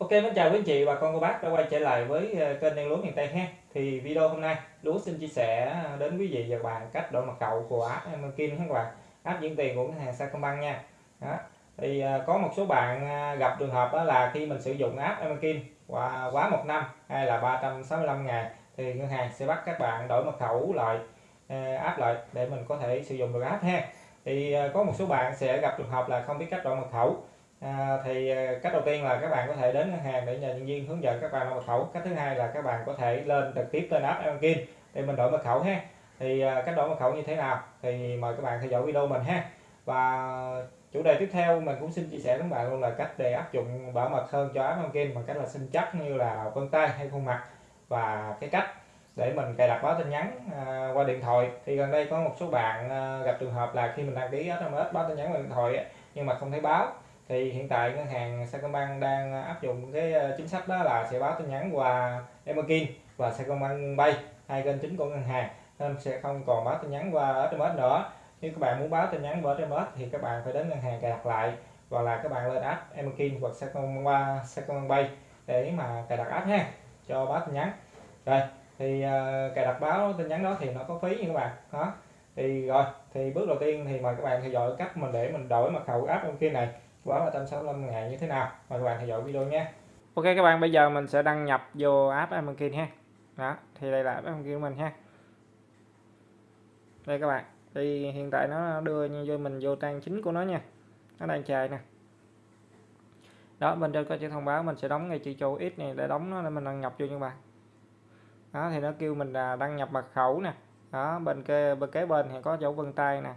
Ok, mến chào quý anh chị và con cô bác đã quay trở lại với ờ, kênh đen lúa miền Tây ha. Thì video hôm nay lúa xin chia sẻ ờ, đến quý vị và các bạn cách đổi mật khẩu của app Kim các bạn, app chuyển tiền của ngân hàng Sacombank nha. Đó. Thì ờ, có một số bạn gặp trường hợp đó là khi mình sử dụng app Kim qua quá một năm hay là 365 ngày thì ngân hàng sẽ bắt các bạn đổi mật khẩu lại app lại để mình có thể sử dụng được app ha. Thì có một số bạn sẽ gặp trường hợp là không biết cách đổi mật khẩu à, thì à, cách đầu tiên là các bạn có thể đến ngân hàng để nhờ nhân viên hướng dẫn các bạn đổi mật khẩu. Cách thứ hai là các bạn có thể lên trực tiếp lên app Banking để mình đổi mật khẩu ha. Thì à, cách đổi mật khẩu như thế nào thì mời các bạn theo dõi video mình ha. Và chủ đề tiếp theo mình cũng xin chia sẻ với các bạn luôn là cách để áp dụng bảo mật hơn cho app Banking bằng cách là sinh chắc như là vân tay hay khuôn mặt. Và cái cách để mình cài đặt báo tin nhắn à, qua điện thoại. Thì gần đây có một số bạn à, gặp trường hợp là khi mình đăng ký SMS báo tin nhắn qua điện thoại nhưng mà không thấy báo thì hiện tại ngân hàng Sacombank đang à, áp dụng cái à, chính sách đó là sẽ báo tin nhắn qua Emerkin và Sacombank Pay hai kênh chính của ngân hàng. Nên sẽ không còn báo tin nhắn qua SMS nữa. Nếu các bạn muốn báo tin nhắn qua SMS thì các bạn phải đến ngân hàng cài đặt lại hoặc là các bạn lên app Emerkin hoặc Sacombank qua Sacombank Pay để mà cài đặt app ha cho báo tin nhắn. Rồi thì uh, cài đặt báo tin nhắn đó thì nó có phí nha các bạn. Đó thì rồi thì bước đầu tiên thì mời các bạn theo dõi cách mình để mình đổi mật khẩu app Emerkin này quá 365 ngày như thế nào? Mời các bạn theo dõi video nhé. Ok, các bạn, bây giờ mình sẽ đăng nhập vô app Amazon ha đó, thì đây là app Amazon của mình ha đây các bạn, thì hiện tại nó đưa như vô mình vô trang chính của nó nha. Nó đang chạy nè. Đó bên trên có chữ thông báo mình sẽ đóng ngay chữ chỗ ít này để đóng nó để mình đăng nhập vô như các bạn. Đó, thì nó kêu mình là đăng nhập mật khẩu nè. Đó, bên kế bên kế bên thì có dấu vân tay nè.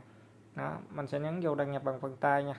Đó, mình sẽ nhấn vô đăng nhập bằng vân tay nha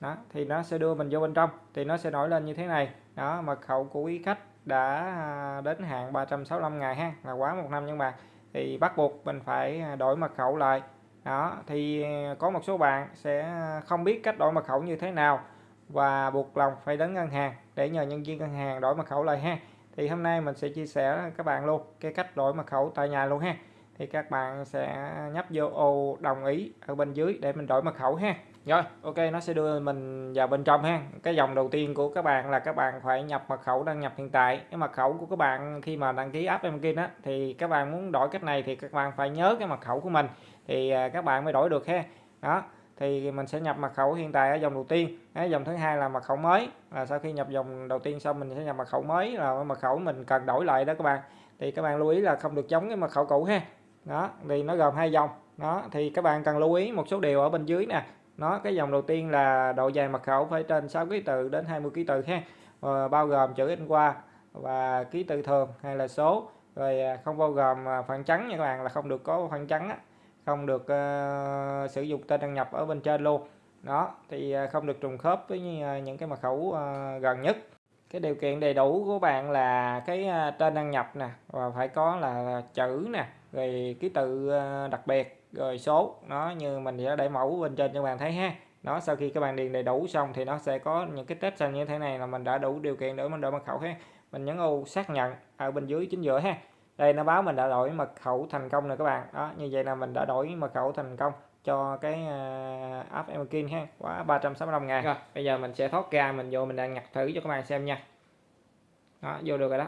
đó, thì nó sẽ đưa mình vô bên trong, thì nó sẽ nổi lên như thế này. Đó mật khẩu của quý khách đã à, đến hạn 365 ngày ha, là quá một năm nhưng mà, thì bắt buộc mình phải à, đổi mật khẩu lại. Đó, thì à, có một số bạn sẽ không biết cách đổi mật khẩu như thế nào và buộc lòng phải đến ngân hàng để nhờ nhân viên ngân hàng đổi mật khẩu lại ha. Thì hôm nay mình sẽ chia sẻ các bạn luôn cái cách đổi mật khẩu tại nhà luôn ha. Thì các bạn sẽ nhấp vô ô đồng ý ở bên dưới để mình đổi mật khẩu ha rồi, ok, nó sẽ đưa mình vào bên trong ha. Cái dòng đầu tiên của các bạn là các bạn phải nhập mật khẩu đăng nhập hiện tại. Cái mật khẩu của các bạn khi mà đăng ký app Emkin á, thì các bạn muốn đổi cách này thì các bạn phải nhớ cái mật khẩu của mình. Thì à, các bạn mới đổi được ha. Đó, thì mình sẽ nhập mật khẩu hiện tại ở dòng đầu tiên. Cái dòng thứ hai là mật khẩu mới. Là sau khi nhập dòng đầu tiên xong, mình sẽ nhập mật khẩu mới là mật khẩu mình cần đổi lại đó các bạn. Thì các bạn lưu ý là không được giống cái mật khẩu cũ ha. Đó, thì nó gồm hai dòng đó, thì các bạn cần lưu ý một số điều ở bên dưới nè nó cái dòng đầu tiên là độ dài mật khẩu phải trên 6 ký tự đến 20 ký tự ha. Ờ, bao gồm chữ in qua và ký tự thường hay là số. Rồi à, không bao gồm à, phản trắng nha các bạn là không được có phản trắng á. không được uh, sử dụng tên đăng nhập ở bên trên luôn. Đó thì à, không được trùng khớp với à, những cái mật khẩu uh, gần nhất. Cái điều kiện đầy đủ của bạn là cái tên đăng nhập nè và phải có là chữ nè rồi ký tự ờ, đặc biệt rồi số nó như mình đã để mẫu bên trên cho bạn thấy ha. Nó sau khi các bạn điền đầy đủ xong thì nó sẽ có những cái test xanh như thế này là mình đã đủ điều kiện để mình đổi mật khẩu ha. Mình nhấn ô xác nhận ở bên dưới chính giữa ha. Đây nó báo mình đã đổi mật khẩu thành công rồi các bạn. Đó như vậy là mình đã đổi mật khẩu thành công cho cái uh, app Emerkin ha. Quá 365 ngàn. Rồi bây giờ mình sẽ thoát ra mình vô mình đang nhặt thử cho các bạn xem nha. Đó vô được rồi đó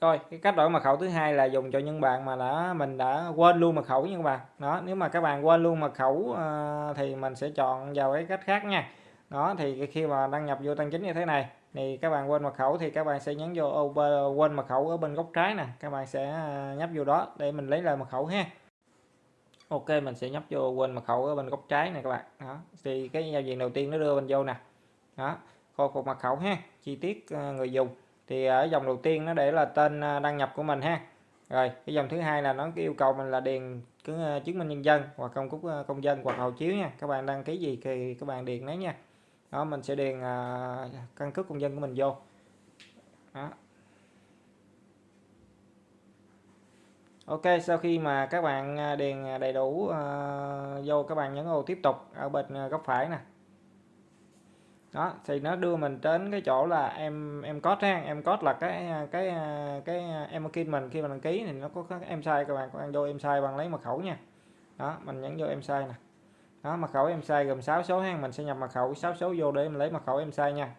rồi cái cách đổi mật khẩu thứ hai là dùng cho những bạn mà đã mình đã quên luôn mật khẩu nha các bạn. Đó nếu mà các bạn quên luôn mật khẩu uh, thì mình sẽ chọn vào cái cách khác nha. Đó thì khi mà đăng nhập vô tăng chính như thế này thì các bạn quên mật khẩu thì các bạn sẽ nhấn vô ô quên mật khẩu ở bên góc trái nè. Các bạn sẽ ờ, nhấp vô đó để mình lấy lại mật khẩu ha. Ok mình sẽ nhấp vô quên mật khẩu ở bên góc trái này các bạn. Đó thì cái giao diện đầu tiên nó đưa mình vô nè. Đó khôi phục mật khẩu ha. Chi tiết ờ, người dùng thì à, ở dòng đầu tiên nó để là tên à, đăng nhập của mình ha. Rồi cái dòng thứ hai là nó yêu cầu mình là điền cứ à, chứng minh nhân dân hoặc công cúc công dân hoặc hộ chiếu nha. Các bạn đăng ký gì thì các bạn điền đấy nha. Đó mình sẽ điền căn cước công dân của mình vô. Đó. Ok sau khi mà các bạn điền đầy đủ uh, vô các bạn nhấn ô tiếp tục ở bên góc phải nè đó, thì nó đưa mình đến cái chỗ là em em code ha, em code là cái cái cái em khi mình khi mình đăng ký thì nó có các em sai, các bạn các bạn vô em sai bằng lấy mật khẩu nha. Đó, mình nhấn vô em sai nè. Đó, mật khẩu em sai gồm 6 số ha, mình sẽ nhập mật khẩu 6 số vô để mình lấy mật khẩu em sai nha.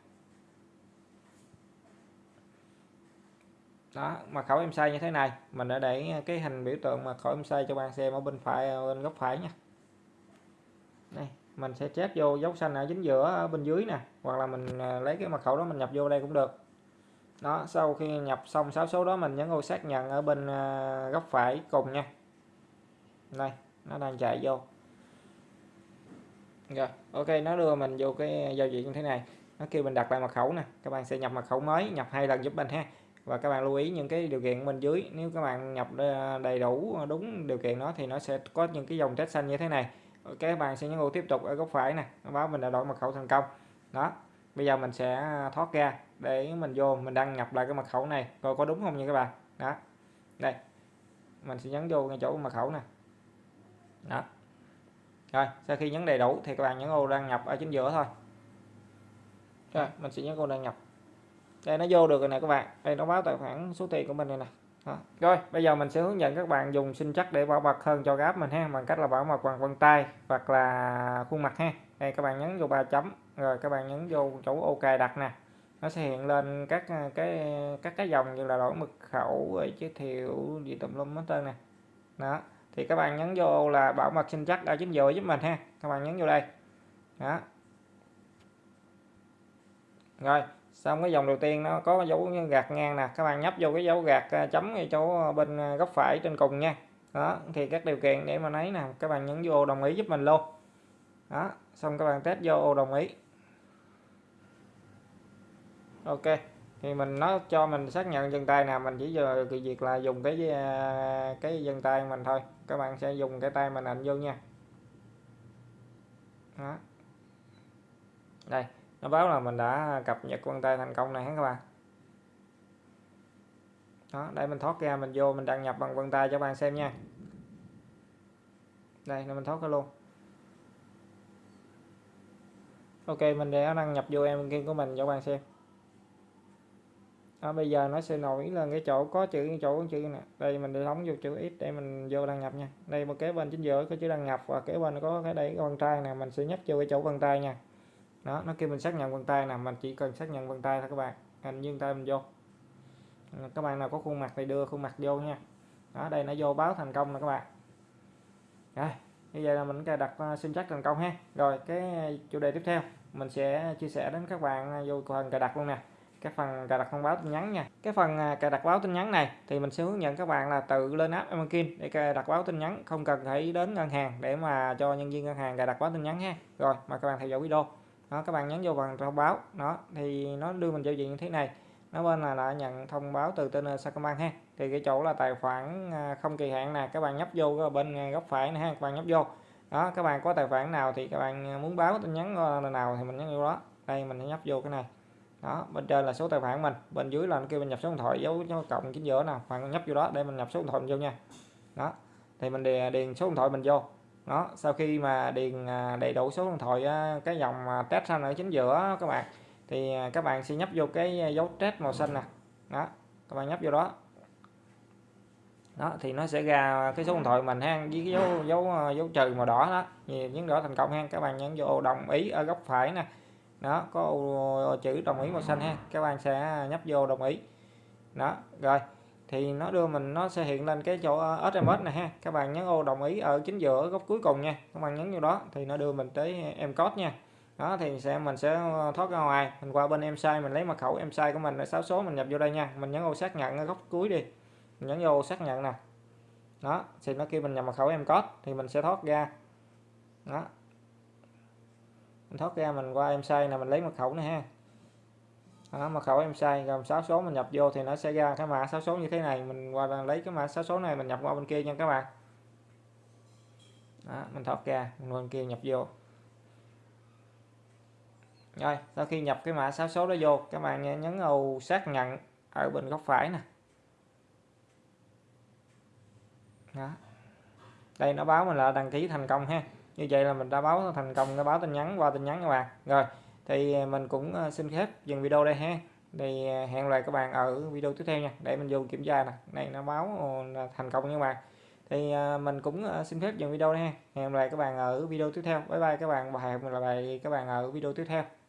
Đó, mật khẩu em sai như thế này, mình đã để cái hình biểu tượng mật khẩu em sai cho bạn xem ở bên phải, bên góc phải nha. Đây mình sẽ chép vô dấu xanh ở chính giữa, ở bên dưới nè, hoặc là mình à, lấy cái mật khẩu đó mình nhập vô đây cũng được. Đó, sau khi nhập xong 6 số đó mình nhấn ô xác nhận ở bên à, góc phải cùng nha. Đây, nó đang chạy vô. Rồi, ok, nó đưa mình vô cái giao diện như thế này. Nó kêu mình đặt lại mật khẩu nè. Các bạn sẽ nhập mật khẩu mới, nhập hai lần giúp mình ha. Và các bạn lưu ý những cái điều kiện bên dưới. Nếu các bạn nhập à, đầy đủ đúng điều kiện đó thì nó sẽ có những cái dòng test xanh như thế này các bạn sẽ nhấn ô tiếp tục ở góc phải này nó báo mình đã đổi mật khẩu thành công. Đó, bây giờ mình sẽ à, thoát ra để mình vô mình đăng nhập lại cái mật khẩu này, coi có đúng không nha các bạn. Đó, đây, mình sẽ nhấn vô ngay chỗ mật khẩu nè. Đó, rồi, sau khi nhấn đầy đủ thì các bạn nhấn ô đăng nhập ở chính giữa thôi. Rồi, mình sẽ nhấn ô đăng nhập. Đây, nó vô được rồi nè các bạn. Đây, nó báo tài khoản số tiền của mình này nè đó. rồi, bây giờ mình sẽ hướng dẫn các bạn dùng sinh chắc để bảo mật hơn cho gáp mình ha, bằng cách là bảo mật bằng vân tay hoặc là khuôn mặt ha. Đây, các bạn nhấn vô ba chấm, rồi các bạn nhấn vô chỗ ok đặt nè. Nó sẽ hiện lên các à, cái các cái dòng như là đổi mật khẩu, rồi giới thiệu, gì tùm lum hết trơn nè. Đó, thì các bạn nhấn vô là bảo mật sinh chắc ở chính giữa giúp mình ha. Các bạn nhấn vô đây. Đó. Rồi xong cái dòng đầu tiên nó có dấu gạt ngang nè, các bạn nhấp vô cái dấu gạt à, chấm ngay chỗ à, bên à, góc phải trên cùng nha. Đó, thì các điều kiện để mà lấy nè, các bạn nhấn vô đồng ý giúp mình luôn. Đó, xong các bạn test vô đồng ý. Ok, thì mình nó cho mình xác nhận dân tay nào mình chỉ giờ cái việc là dùng cái cái dân tay mình thôi. Các bạn sẽ dùng cái tay mình ảnh vô nha. Đó. đây nó báo là mình đã cập nhật vân tay thành công này các bạn? Đó đây mình thoát ra mình vô mình đăng nhập bằng vân tay cho bạn xem nha. Đây là mình thoát ra luôn. Ok mình đã đăng nhập vô em kia của mình cho bạn xem. Đó, bây giờ nó sẽ nổi lên cái chỗ có chữ chỗ có chữ nè. Đây mình để đóng vô chữ x để mình vô đăng nhập nha. Đây một kế bên chính giữa có chữ đăng nhập và kế bên có cái đẩy vân tay nè. Mình sẽ nhấp vô cái chỗ vân tay nha đó, nó kêu mình xác nhận vân tay nè, mình chỉ cần xác nhận vân tay thôi các bạn. Hình dương tay mình vô. Các bạn nào có khuôn mặt thì đưa khuôn mặt vô nha. Đó, đây nó vô báo thành công nè các bạn. Rồi bây giờ là mình cài đặt xin sim chắc thành công ha. Rồi, cái chủ đề tiếp theo, mình sẽ chia sẻ đến các bạn à, vô phần cài đặt luôn nè. Cái phần cài đặt thông báo tin nhắn nha. Cái phần à, cài đặt báo tin nhắn này thì mình sẽ hướng dẫn các bạn là tự lên app Emerkin để cài đặt báo tin nhắn. Không cần phải đến ngân hàng để mà cho nhân viên ngân hàng cài đặt báo tin nhắn ha. Rồi mà các bạn theo dõi video đó các bạn nhấn vô bằng thông báo. Đó thì nó đưa mình giao diện như thế này. Nó bên là đã nhận thông báo từ tên ờ, Sacombank ha. Thì cái chỗ là tài khoản ờ, không kỳ hạn nè các bạn nhấp vô bên ờ, góc phải này ha các bạn nhấp vô. Đó các bạn có tài khoản nào thì các bạn muốn báo tin nhắn nào thì mình nhấn vô đó. Đây mình nhấp vô cái này. Đó bên trên là số tài khoản mình. Bên dưới là kêu mình nhập số điện thoại dấu cho cộng chính giữa nào. Bạn nhấp vô đó để mình nhập số điện thoại mình vô nha. Đó thì mình điền, điền số điện thoại mình vô đó, sau khi mà điền à, đầy đủ số điện thoại cái dòng à, test xanh ở chính giữa các bạn, thì à, các bạn sẽ nhấp vô cái dấu test màu xanh nè. Đó, các bạn nhấp vô đó. Đó, thì nó sẽ ra cái số điện thoại mình ha, với cái dấu dấu dấu trừ màu đỏ đó. Nhấn đỏ thành công ha, các bạn nhấn vô đồng ý ở góc phải nè. Đó, có chữ đồng ý màu xanh ha, các bạn sẽ nhấp vô đồng ý. Đó, rồi thì nó đưa mình, nó sẽ hiện lên cái chỗ ờ, SMS này ha. Các bạn nhấn ô đồng ý ở chính giữa góc cuối cùng nha. Các bạn nhấn vô đó thì nó đưa mình tới ờ, em code nha. Đó, thì sẽ, mình sẽ ờ, thoát ra ngoài. Mình qua bên em sai mình lấy mật khẩu em sai của mình là 6 số mình nhập vô đây nha. Mình nhấn ô xác nhận ở góc cuối đi. Mình nhấn vô xác nhận nè. Đó, thì nó kêu mình nhập mật khẩu em code thì mình sẽ thoát ra. Đó. Mình thoát ra mình qua em sai là mình lấy mật khẩu này ha đó, mật khẩu em sai gồm 6 số mình nhập vô thì nó sẽ ra cái mã 6 số như thế này. Mình qua lấy cái mã 6 số này mình nhập qua bên kia nha các bạn. Đó, mình thoát ra mình bên kia nhập vô. Rồi sau khi nhập cái mã 6 số đó vô các bạn nhấn ô xác nhận ở bên góc phải nè. Đó. đây nó báo mình là đăng ký thành công ha. Như vậy là mình đã báo thành công nó báo tin nhắn qua tin nhắn các bạn. Rồi thì à, mình cũng à, xin phép dừng video đây ha. Thì à, hẹn lại các bạn ở video tiếp theo nha. Để mình vô kiểm tra nè. Này, nó báo là thành công nha các bạn. Thì mình cũng xin phép dừng video đây ha. Hẹn lại các bạn ở video tiếp theo. Bye bye các bạn và hẹn gặp lại các bạn ở video tiếp theo.